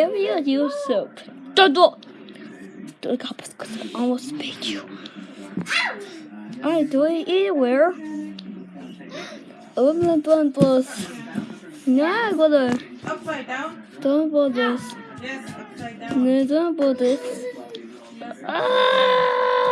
area yourself. Don't do Look how because I almost bit you. I do it anywhere. Open the bumbles. Now I gotta Upside down? don't bother. this. Yes, upside down. No, don't bother. this. Ah!